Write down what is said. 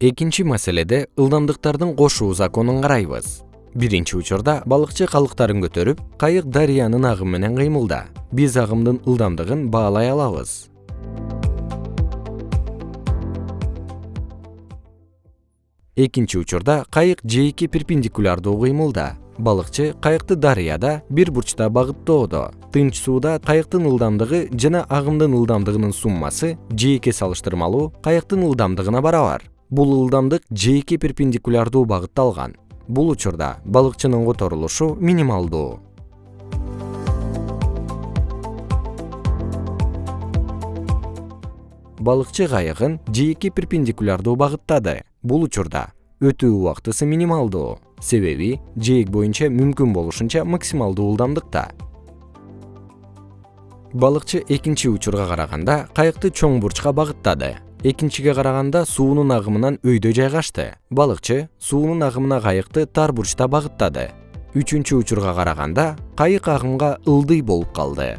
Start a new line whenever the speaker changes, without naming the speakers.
экинчи маселеде ылдамдыктардын кошуу законун карайбыз. Биринчи учурда балыкчы калыктарын көтөрүп кайык дарыянын агымы менен кыймылда. Биз агымдын ылдамдыгын баалай алабыз. Экинчи учурда кайык жээкке перпендикулярдуу кыймылда. Балыкчы кайыкты дарыяда бир бурчта багыттоодо. Тынч сууда кайыктын ылдамдыгы жана агымдын ылдамдыгынын суммасы жээкке салыштырмалуу кайыктын ылдамдыгына барабар бул ылдамдык жээкке перпендикулярдуу багытта алган бул учурда балыкчынын которулушу минималдуу. Балыкчы кайыгын жээкке перпендикулярдуу багыттады. Бул учурда өтүү убактысы минималдуу. Себеби жээк боюнча мүмкүн болушунча максималдуу ылдамдыкта. Балыкчы экинчи учурга караганда кайыкты чоң бурчка багыттады экинчиге караганда суунун агымынан өйдө жайгашты. Балыкчы суунун агымына кайыкты тар бурчта багыттады. Үчүнчү учурга караганда кайык агымга ылдый болуп калды